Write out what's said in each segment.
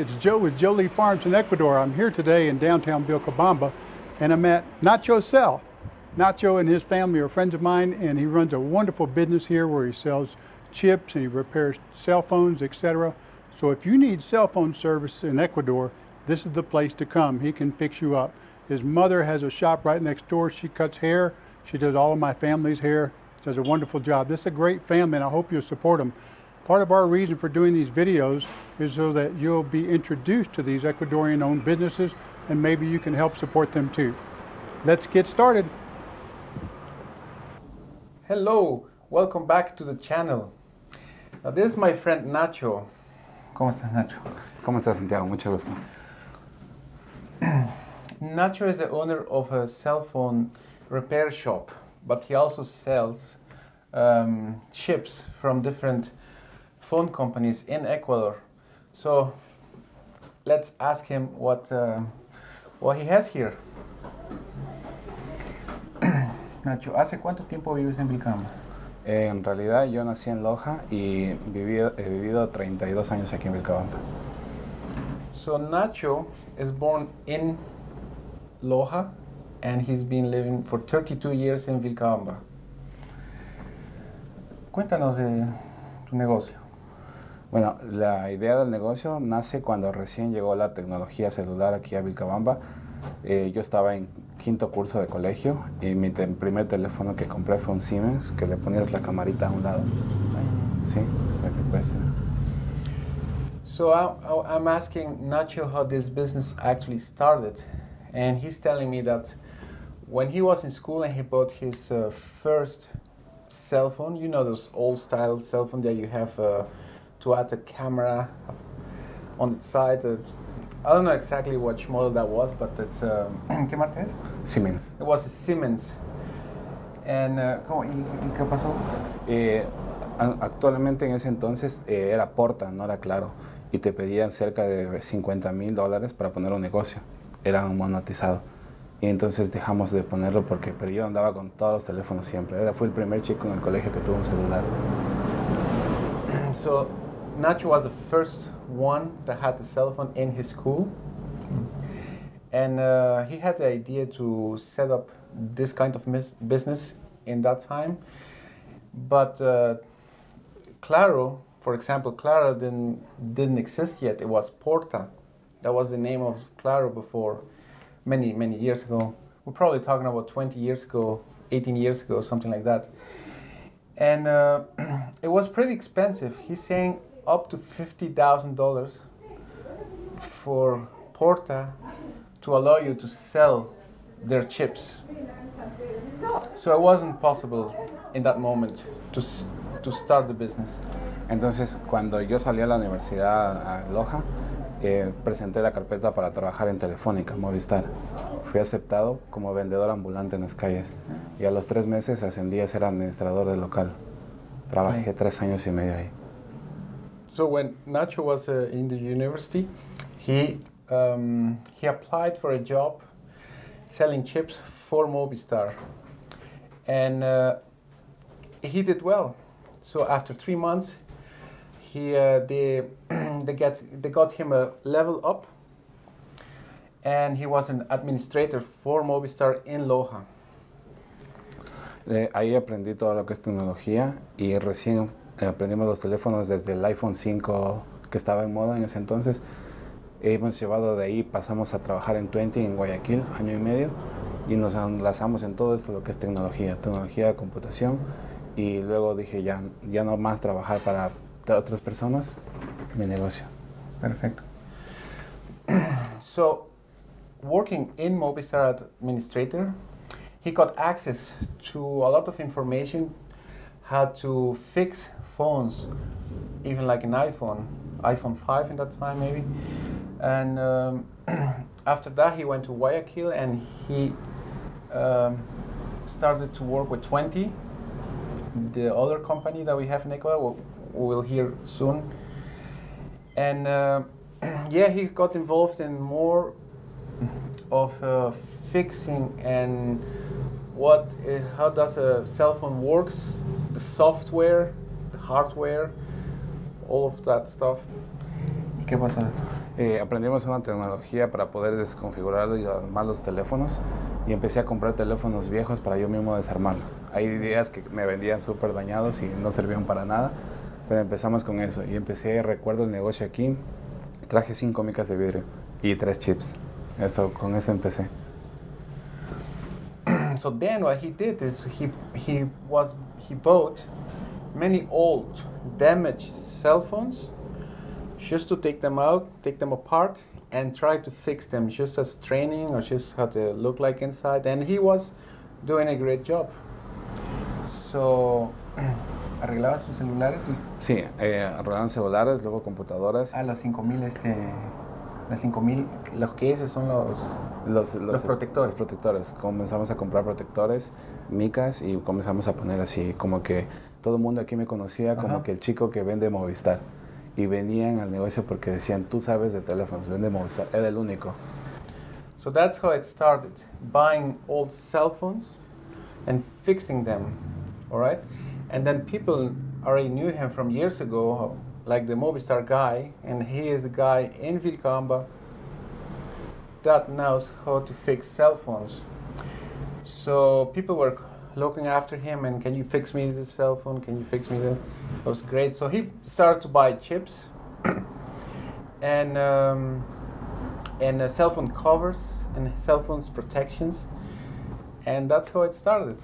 it's Joe with Jolie Farms in Ecuador. I'm here today in downtown Vilcabamba and I'm at Nacho Cell. Nacho and his family are friends of mine and he runs a wonderful business here where he sells chips and he repairs cell phones, etc. So if you need cell phone service in Ecuador, this is the place to come. He can fix you up. His mother has a shop right next door. She cuts hair. She does all of my family's hair. She does a wonderful job. This is a great family and I hope you'll support them. Part of our reason for doing these videos is so that you'll be introduced to these Ecuadorian owned businesses and maybe you can help support them too. Let's get started. Hello, welcome back to the channel. Now this is my friend Nacho. ¿Cómo estás Nacho? ¿Cómo estás, Santiago? Mucho gusto. Nacho is the owner of a cell phone repair shop, but he also sells um, chips from different phone companies in Ecuador. So let's ask him what, uh, what he has here. Nacho, ¿hace cuánto tiempo vives en Vilcabamba? En realidad yo nací en Loja y viví, he vivido 32 años aquí en Vilcabamba. So Nacho is born in Loja and he's been living for 32 years in Vilcabamba. Cuéntanos de tu negocio. Bueno, la idea del negocio nace cuando recién llegó la tecnología celular aquí a Vilcabamba. Eh, yo estaba en quinto curso de colegio y mi primer teléfono que compré fue un Siemens que le ponías la camarita a un lado. Sí, para que puede. So I- I'm asking Nacho how this business actually started, and he's telling me that when he was in school and he bought his uh, first cell phone, you know those old style cell phone that you have uh, to add a camera on its side. Uh, I don't know exactly which model that was, but it's um, ¿Qué marca es? Siemens. It was a Siemens. And uh, ¿cómo? ¿Y, y qué pasó? Eh, a- actualmente en ese entonces eh, era Porta, no era Claro, y te pedían cerca de 50 mil dólares para poner un negocio. Era un monetizado. Y entonces dejamos de ponerlo porque, pero yo andaba con todos los teléfonos siempre. Era, fui el primer chico en el colegio que tuvo un celular. So Nacho was the first one that had a cell phone in his school. And uh, he had the idea to set up this kind of business in that time. But uh, Claro, for example, Claro didn't, didn't exist yet. It was Porta. That was the name of Claro before many, many years ago. We're probably talking about 20 years ago, 18 years ago, something like that and uh, it was pretty expensive. He's saying up to fifty thousand dollars for Porta to allow you to sell their chips. So it wasn't possible in that moment to to start the business. Entonces, cuando yo salí a la universidad a Loja, eh, presenté la carpeta para trabajar en Telefónica, Movistar. Fui aceptado como vendedor ambulante en las calles y a los tres meses ascendí a ser administrador del local. Trabajé tres años y medio ahí. So when Nacho was uh, in the university, he um, he applied for a job selling chips for Movistar, and uh, he did well. So after three months, he uh, they they get they got him a level up, and he was an administrator for Movistar in Loja. Eh, ahí aprendí todo lo que es tecnología y recién aprendimos los teléfonos desde el iPhone 5 que estaba en moda en ese entonces. Hemos llevado de ahí, pasamos a trabajar en 20 en Guayaquil, año y medio, y nos enlazamos en todo esto lo que es tecnología, tecnología de computación. Y luego dije, ya, ya no más trabajar para otras personas, mi negocio. Perfecto. so, working in Movistar administrator, he got access to a lot of information how to fix phones, even like an iPhone, iPhone 5 in that time maybe. And um, after that, he went to Guayaquil and he um, started to work with 20, the other company that we have in Ecuador. We will hear soon. And uh, yeah, he got involved in more of uh, fixing and what, uh, how does a cell phone works, the software, hardware, all of that stuff. ¿Y qué pasó? Eh, aprendimos una tecnología para poder desconfigurar y armar los teléfonos y empecé a comprar teléfonos viejos para yo mismo desarmarlos. Hay días que me vendían súper dañados y no servían para nada, pero empezamos con eso y empecé, recuerdo el negocio aquí, traje cinco micas de vidrio y tres chips. Eso, con eso empecé. so then what he did is he he was he bought many old damaged cell phones just to take them out take them apart and try to fix them just as training or just how they look like inside and he was doing a great job so arreglabas tus celulares Sí, eh, arreglaron celulares, luego computadoras. a las 5000 este las 5000 los que esos son los Los, Los protectores. Los protectores. Comenzamos a comprar protectores, micas y comenzamos a poner así, como que todo el mundo aquí me conocía como Ajá. que el chico que vende Movistar. Y venían al negocio porque decían, tú sabes de teléfonos, vende Movistar. Era el único. So that's how it started buying old cell phones and fixing them. All right. And then people already knew him from years ago, like the Movistar guy, and he is a guy in Vilcamba that knows how to fix cell phones. So people were looking after him and can you fix me this cell phone? Can you fix me that? It was great. So he started to buy chips and um, and uh, cell phone covers and cell phones protections, and that's how it started.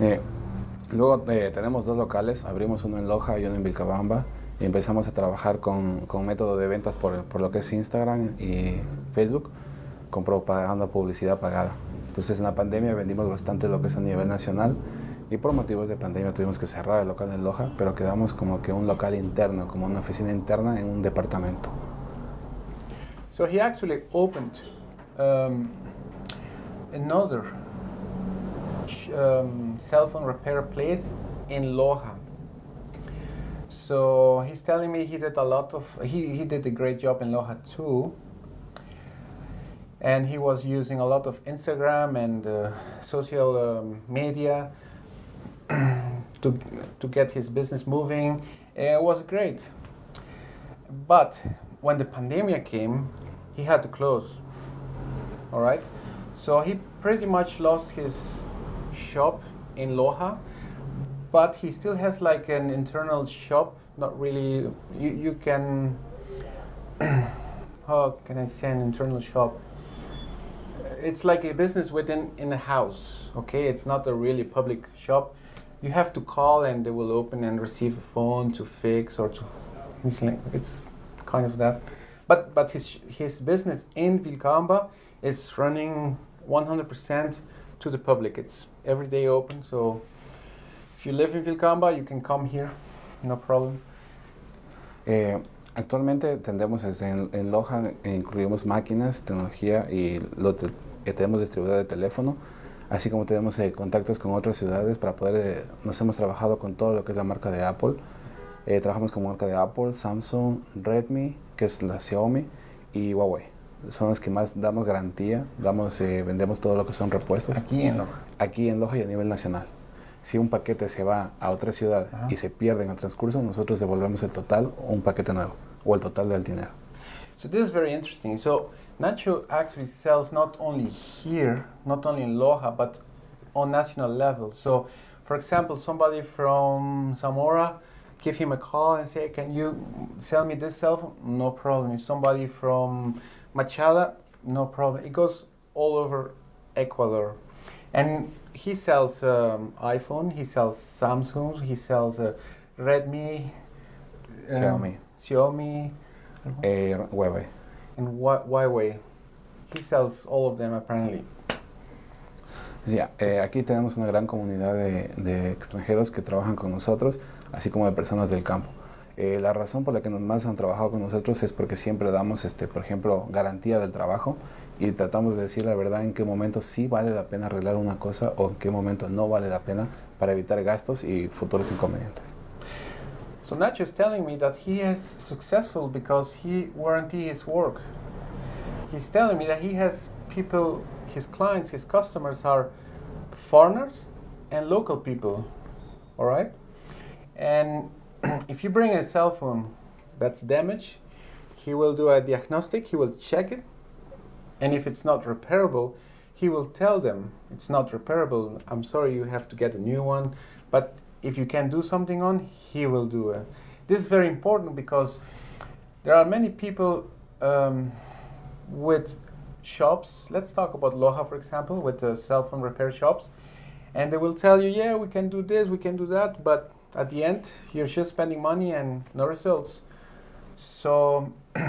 Eh, luego eh, tenemos dos locales, abrimos uno en Loja y uno en Vilcabamba. Y empezamos a trabajar con, con método de ventas por, por lo que es Instagram y Facebook, con propaganda, publicidad pagada. Entonces en la pandemia vendimos bastante lo que es a nivel nacional y por motivos de pandemia tuvimos que cerrar el local en Loja, pero quedamos como que un local interno, como una oficina interna en un departamento. So he actually opened um, another um, cell phone repair place in Loja. So he's telling me he did a lot of he, he did a great job in Loja too. And he was using a lot of Instagram and uh, social um, media to, to get his business moving. It was great. But when the pandemic came, he had to close. All right. So he pretty much lost his shop in Loja, but he still has like an internal shop. Not really. You, you can. how can I say an internal shop? It's like a business within in a house. Okay, it's not a really public shop. You have to call and they will open and receive a phone to fix or to. It's like it's kind of that. But but his his business in Vilcamba is running 100% to the public. It's every day open. So if you live in Vilcamba, you can come here, no problem. Eh, actualmente tendemos en, en Loja, eh, incluimos máquinas, tecnología y lo te- eh, tenemos distribuidor de teléfono, así como tenemos eh, contactos con otras ciudades para poder, eh, nos hemos trabajado con todo lo que es la marca de Apple. Eh, trabajamos con marca de Apple, Samsung, Redmi, que es la Xiaomi, y Huawei. Son las que más damos garantía, damos, eh, vendemos todo lo que son repuestos Aquí en Loja. aquí en Loja y a nivel nacional. Si un paquete se va a otra ciudad Ajá. y se pierde en el transcurso, nosotros devolvemos el total o un paquete nuevo o el total del dinero. So this is very interesting. So Nacho actually sells not only here, not only in Loja, but on national level. So, for example, somebody from Zamora, give him a call and say, "Can you sell me this cell phone?" No problem. If somebody from Machala, no problem. It goes all over Ecuador, and he sells um, iPhone, he sells Samsung, he sells uh, Redmi, um, Xiaomi, Xiaomi, eh, Huawei. and Hua- Huawei. He sells all of them apparently. Sí, eh, aquí tenemos una gran comunidad de, de extranjeros que trabajan con nosotros, así como de personas del campo. Eh, la razón por la que más han trabajado con nosotros es porque siempre damos, este, por ejemplo, garantía del trabajo y tratamos de decir la verdad en qué momento sí vale la pena arreglar una cosa o en qué momento no vale la pena para evitar gastos y futuros inconvenientes. So Nacho is telling me that he is successful because he warranty his work. He's telling me that he has people, his clients, his customers are foreigners and local people. All right? And if you bring a cell phone that's damaged, he will do a diagnostic, he will check it, and if it's not repairable, he will tell them it's not repairable. I'm sorry, you have to get a new one. But if you can do something on, he will do it. This is very important because there are many people um, with shops. Let's talk about Loja, for example, with the cell phone repair shops, and they will tell you, yeah, we can do this, we can do that, but at the end, you're just spending money and no results. So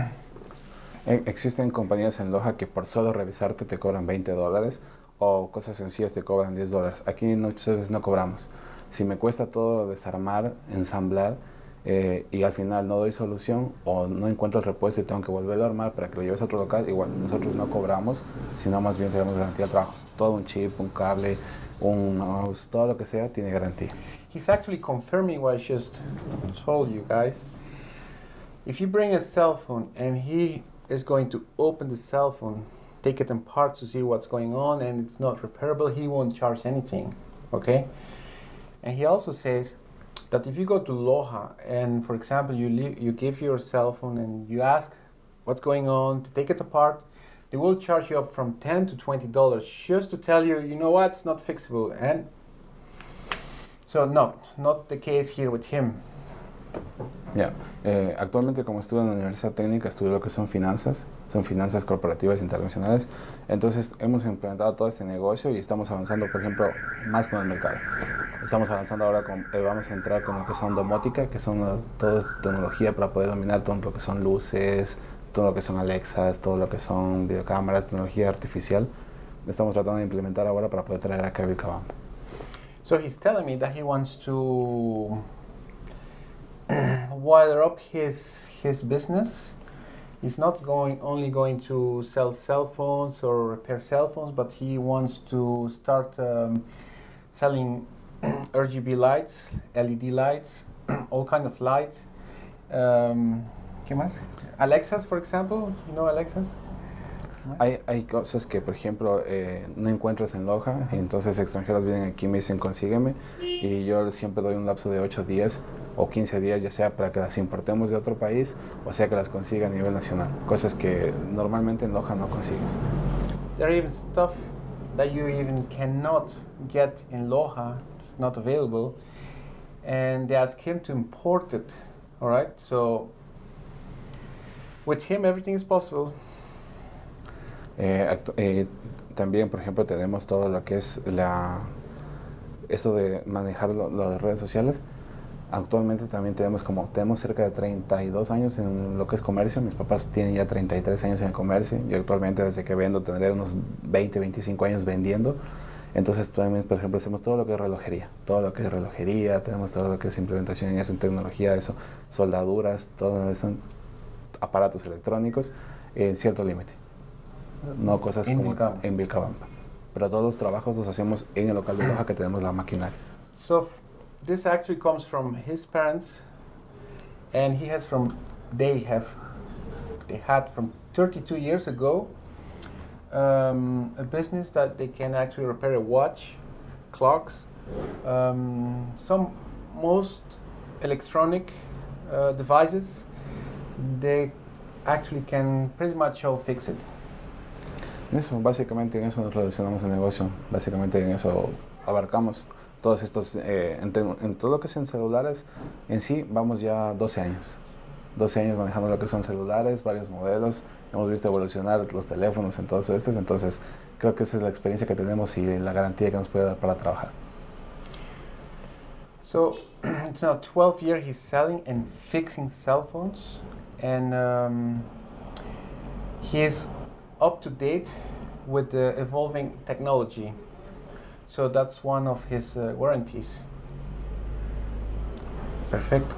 Existen compañías en Loja que por solo revisarte te cobran 20 dólares o cosas sencillas te cobran 10 dólares. Aquí muchas veces no cobramos. Si me cuesta todo desarmar, ensamblar eh, y al final no doy solución o no encuentro el repuesto y tengo que volverlo a armar para que lo lleves a otro local, igual nosotros no cobramos, sino más bien tenemos garantía de trabajo. Todo un chip, un cable, un mouse, todo lo que sea tiene garantía. he's actually confirming what I just told you guys. If you bring a cell phone and he is going to open the cell phone, take it in parts to see what's going on, and it's not repairable, he won't charge anything. Okay? And he also says that if you go to Loja and, for example, you, leave, you give your cell phone and you ask what's going on to take it apart, they will charge you up from 10 to 20 dollars just to tell you, you know what, it's not fixable. And so, no, not the case here with him. Ya, eh, actualmente como estudio en la Universidad Técnica, estudio lo que son finanzas, son finanzas corporativas internacionales, entonces hemos implementado todo este negocio y estamos avanzando, por ejemplo, más con el mercado. Estamos avanzando ahora, con, eh, vamos a entrar con lo que son domótica, que son todo tecnología para poder dominar todo lo que son luces, todo lo que son Alexas, todo lo que son videocámaras, tecnología artificial. Estamos tratando de implementar ahora para poder traer a Vilcabamba. So he's telling me that he wants to wire up his his business. He's not going only going to sell cell phones or repair cell phones, but he wants to start um, selling RGB lights, LED lights, all kind of lights. Um. Alexas, for example. You know Alexas? Hay, hay cosas que, por ejemplo, eh, no encuentras en Loja, y entonces extranjeros vienen aquí y me dicen consígueme, y yo siempre doy un lapso de 8 días o 15 días, ya sea para que las importemos de otro país, o sea que las consiga a nivel nacional, cosas que normalmente en Loja no consigues. There are even stuff that you even cannot get in Loja, it's not available, and they ask him to import it. All right, so with him everything is possible. Eh, eh, también, por ejemplo, tenemos todo lo que es la esto de manejar lo, lo de redes sociales. Actualmente también tenemos como tenemos cerca de 32 años en lo que es comercio. Mis papás tienen ya 33 años en el comercio. Yo actualmente desde que vendo tendré unos 20, 25 años vendiendo. Entonces también, por ejemplo, hacemos todo lo que es relojería, todo lo que es relojería, tenemos todo lo que es implementación en eso, tecnología, eso, soldaduras, todo eso, aparatos electrónicos en cierto límite. No cosas En como Vilcabamba. en Vilcabamba. Pero todos los trabajos los hacemos en el local de Loja que tenemos la maquinaria. So this actually comes from his parents, and he has from they have they had from 32 years ago um, a business that they can actually repair a watch, clocks, um, some most electronic uh, devices. They actually can pretty much all fix it. Eso, básicamente en eso nos relacionamos el negocio. Básicamente en eso abarcamos todos estos, eh, en, en todo lo que es en celulares, en sí vamos ya 12 años. 12 años manejando lo que son celulares, varios modelos. Hemos visto evolucionar los teléfonos en todos estos. Entonces, creo que esa es la experiencia que tenemos y la garantía que nos puede dar para trabajar. So it's now 12 year he's selling and fixing cell phones, and um, he is up to date with the evolving technology. So that's one of his uh, warranties. Perfecto.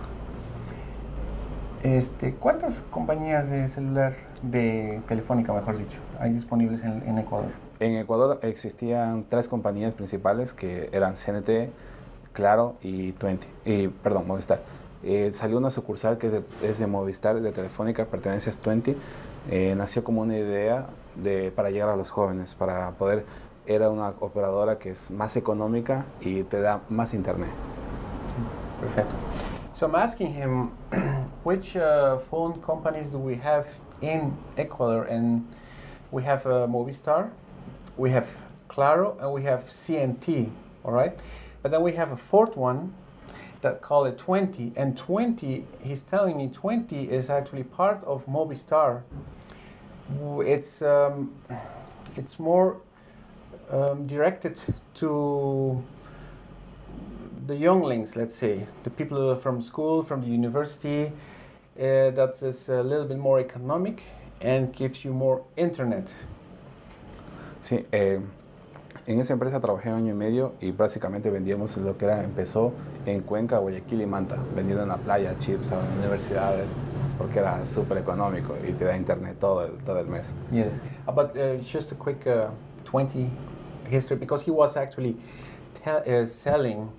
Este, ¿Cuántas compañías de celular, de telefónica mejor dicho, hay disponibles en, en Ecuador? En Ecuador existían tres compañías principales que eran CNT, Claro y 20. Y, perdón, Movistar. Eh, salió una sucursal que es de, es de Movistar, de Telefónica, pertenece a 20. Eh, nació como una idea de, para llegar a los jóvenes, para poder... Era una operadora que es más económica y te da más internet. Perfecto. So I'm asking him which uh, phone companies do we have in Ecuador, and we have uh, Movistar, we have Claro, and we have CNT. All right, but then we have a fourth one that call it 20, and 20. He's telling me 20 is actually part of Movistar. It's um, it's more um, directed to the younglings, let's say, the people from school, from the university, uh, that is a little bit more economic and gives you more internet. Sí, eh, en esa empresa trabajé año y medio y básicamente vendíamos lo que era, empezó en Cuenca, Guayaquil y Manta, vendiendo en la playa, chips a universidades, porque era súper económico y te da internet todo el, todo el mes. Yes, Uh, but uh, just a quick uh, 20 history because he was actually uh, selling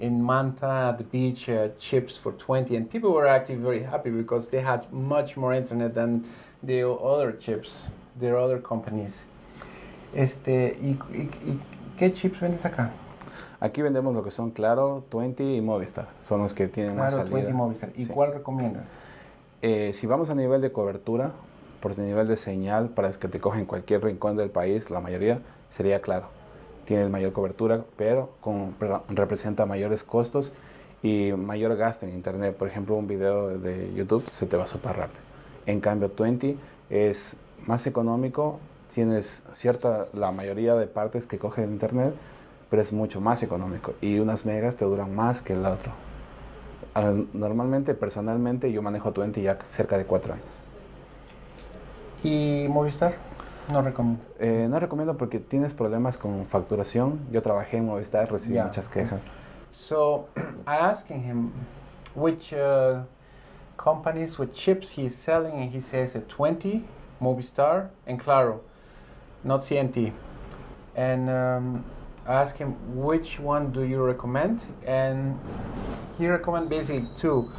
in Manta at the beach uh, chips for 20, and people were actually very happy because they had much more internet than the other chips, their other companies. Este, ¿y, y- y qué chips vendes acá? Aquí vendemos lo que son Claro, 20 y Movistar, son los que tienen más Claro, salida. 20 Movistar. ¿Y Sí. cuál recomiendas? Eh, si vamos a nivel de cobertura, por nivel de señal, para que te cogen en cualquier rincón del país, la mayoría sería claro. Tiene mayor cobertura, pero con- representa mayores costos y mayor gasto en internet. Por ejemplo, un video de YouTube se te va súper rápido. En cambio, 20 es más económico, tienes cierta, la mayoría de partes que coge el internet, pero es mucho más económico y unas megas te duran más que el otro. Normalmente, personalmente, yo manejo 20 ya cerca de 4 años. ¿Y Movistar? No recomiendo. Eh, no recomiendo porque tienes problemas con facturación. Yo trabajé en Movistar, recibí Ya. muchas quejas. So I asking him which uh, companies with chips he's selling, and he says a 20, Movistar, and Claro, not CNT. And um, I asked him which one do you recommend, and he recommend basically two,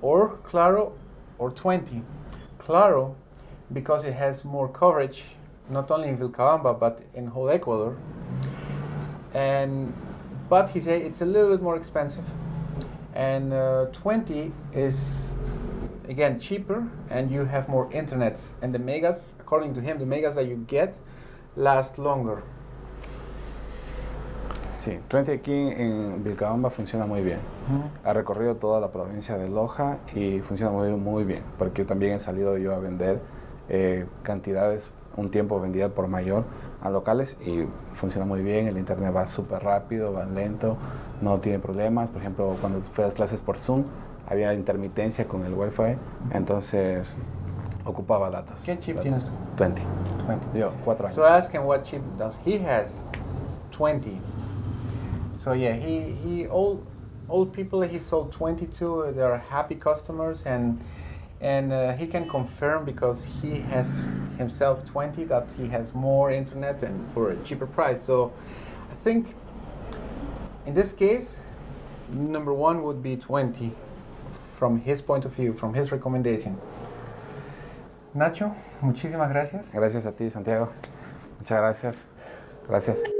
or Claro, or 20. Claro, because it has more coverage, not only in Vilcabamba but in whole Ecuador. And but he said it's a little bit more expensive and uh, 20 is again cheaper and you have more internets and the megas according to him the megas that you get last longer Sí, 20 aquí en Vilcabamba funciona muy bien. Ha recorrido toda la provincia de Loja y funciona muy, muy bien, porque también he salido yo a vender eh, cantidades, un tiempo vendía por mayor a locales y funciona muy bien, el internet va súper rápido, va lento, no tiene problemas. Por ejemplo, cuando fui a las clases por Zoom, había intermitencia con el Wi-Fi, entonces ocupaba datos. ¿Qué chip datos. tienes tú? 20. 20 Yo, cuatro años. so I asked him what chip does he has 20 so yeah he he all all people he sold 22 they are happy customers and and uh, he can confirm because he has himself 20 that he has more internet and for a cheaper price so i think in this case number one would be 20 from his point of view from his recommendation nacho muchísimas gracias Gracias a ti, Santiago. Muchas gracias. Gracias.